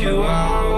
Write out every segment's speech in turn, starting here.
you out.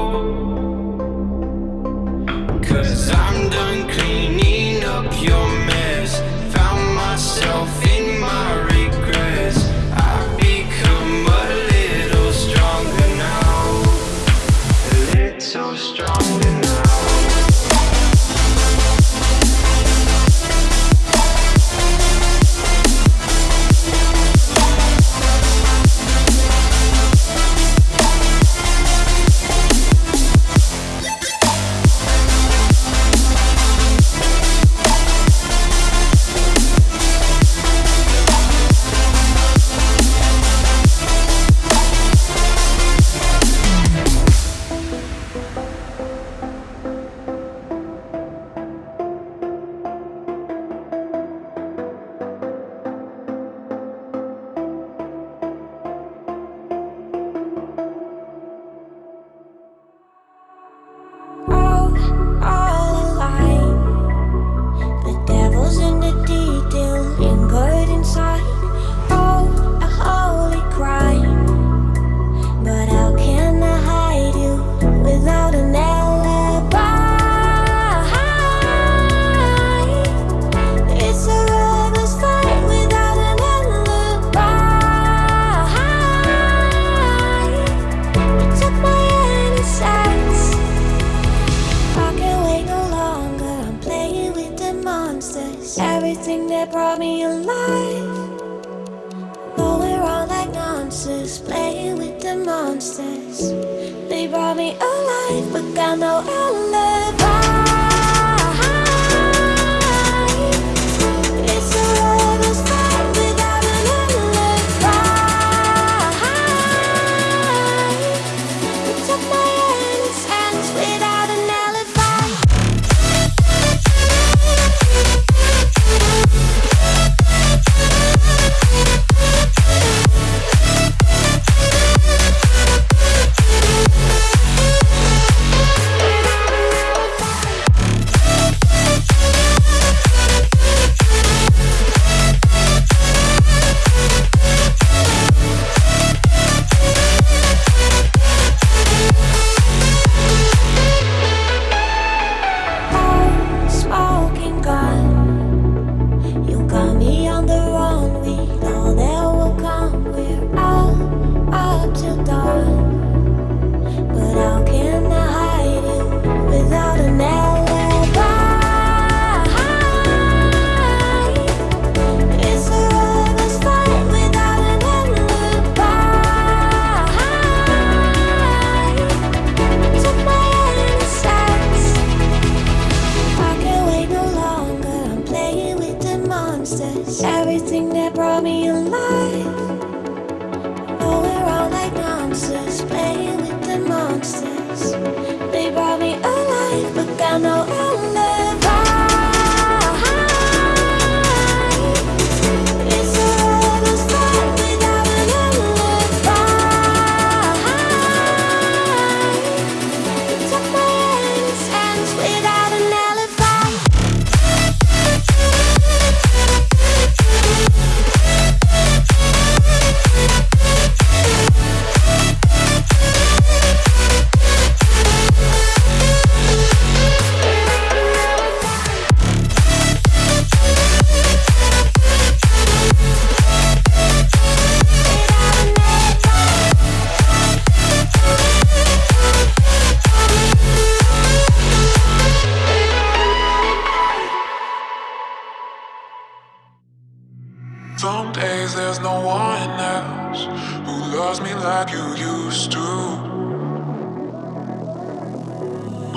Loves me like you used to.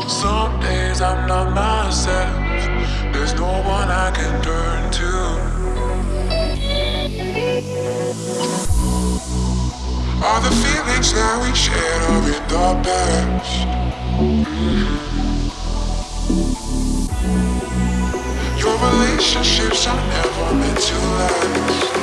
Some days I'm not myself. There's no one I can turn to. All the feelings that we shared are in the past. Your relationships are never meant to last.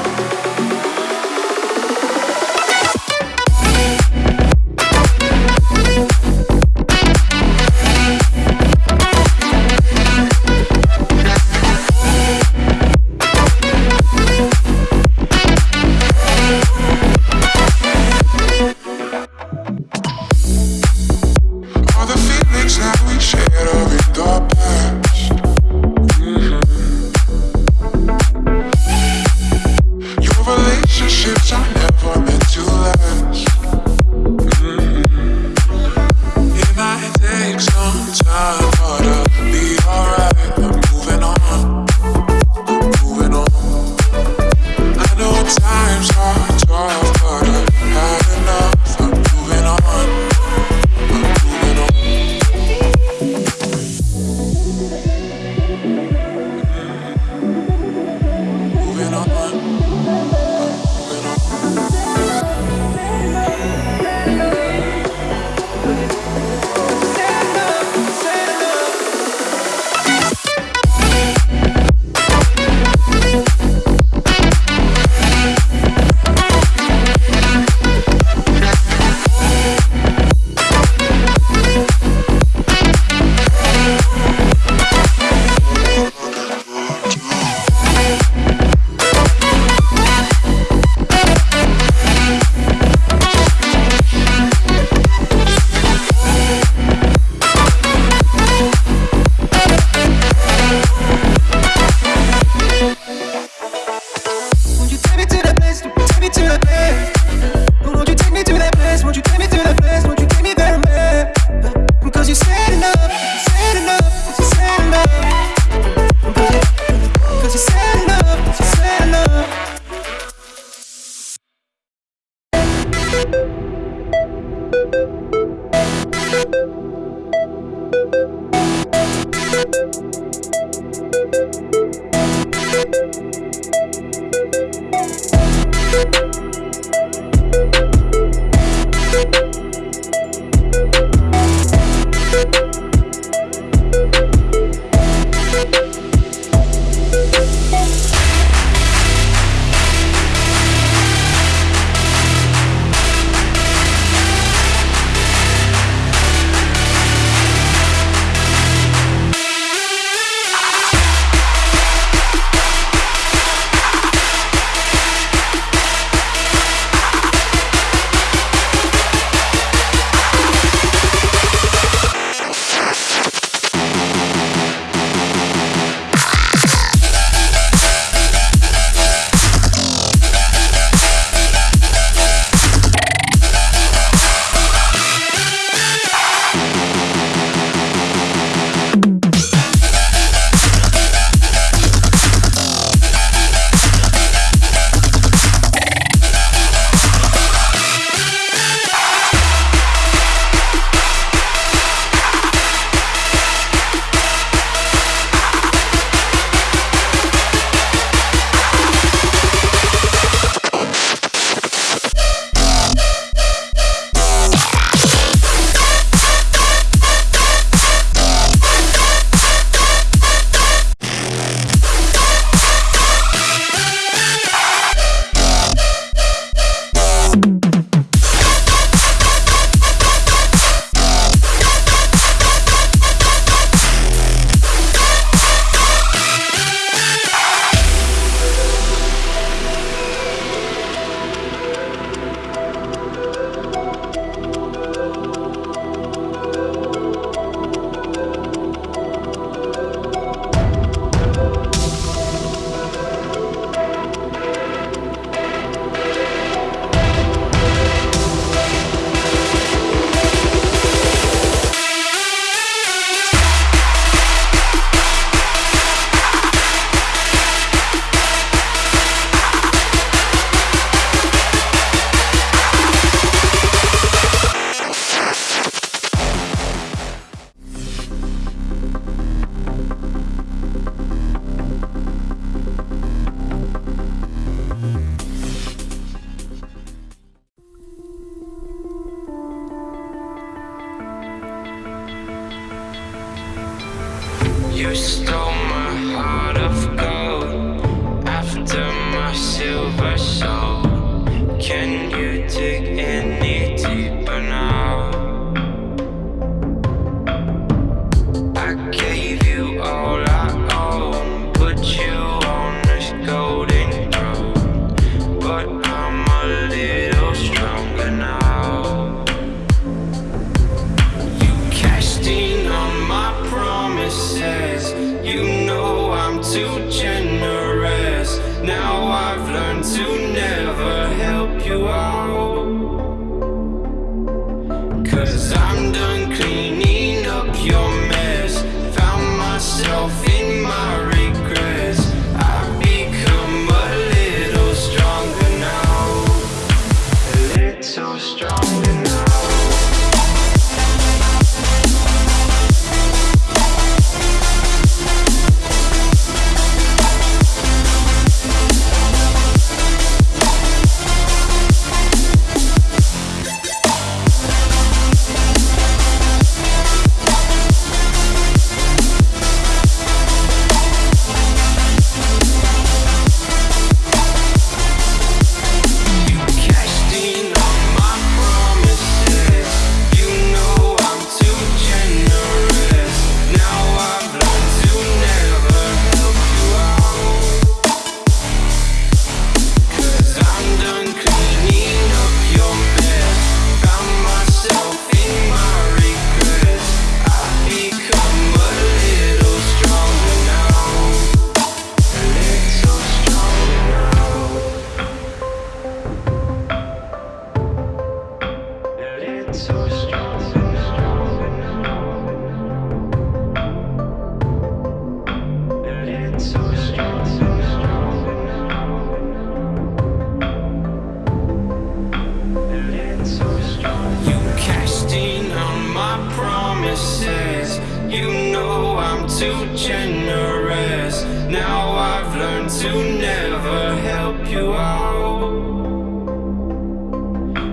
They brought me alive,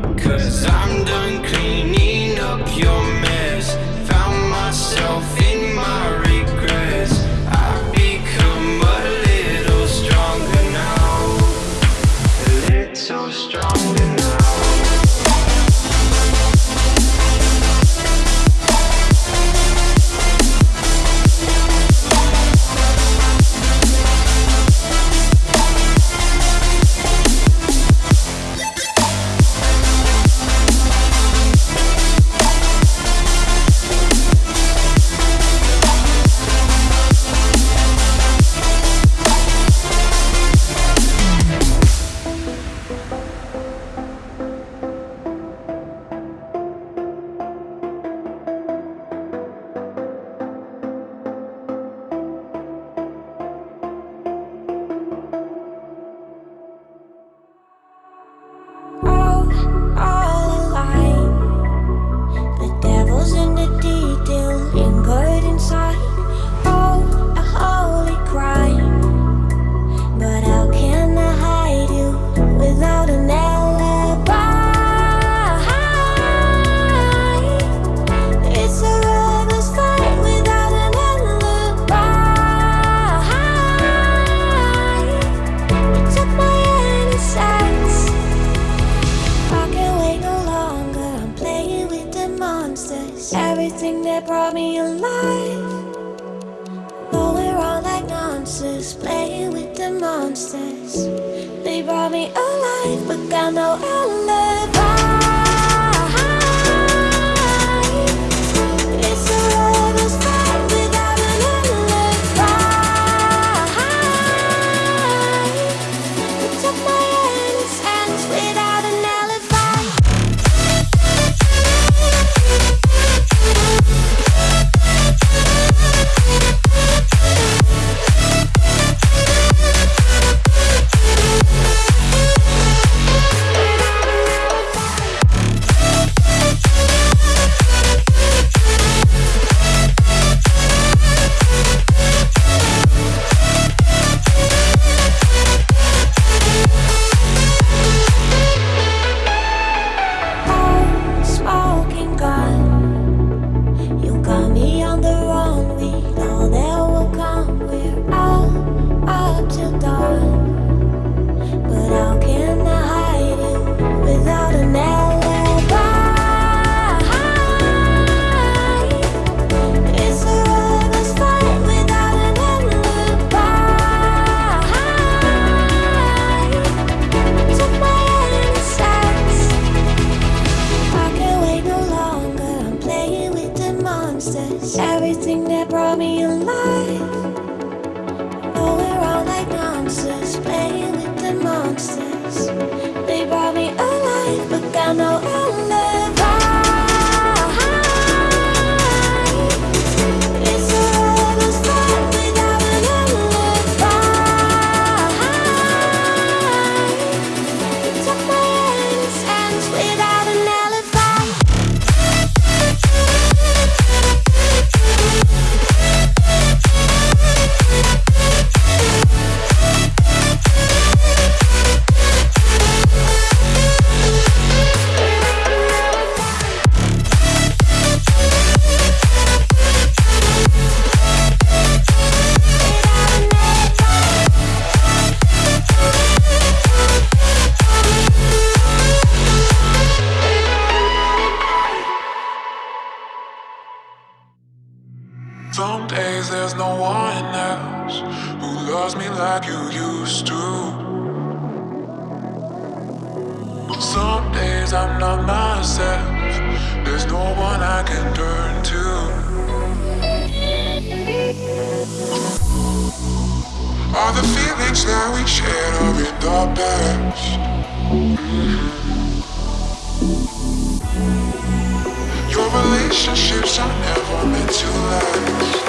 but got no alibi. else who loves me like you used to. Some days I'm not myself, there's no one I can turn to. Are the feelings that we shared are in the past. Your relationships are never meant to last.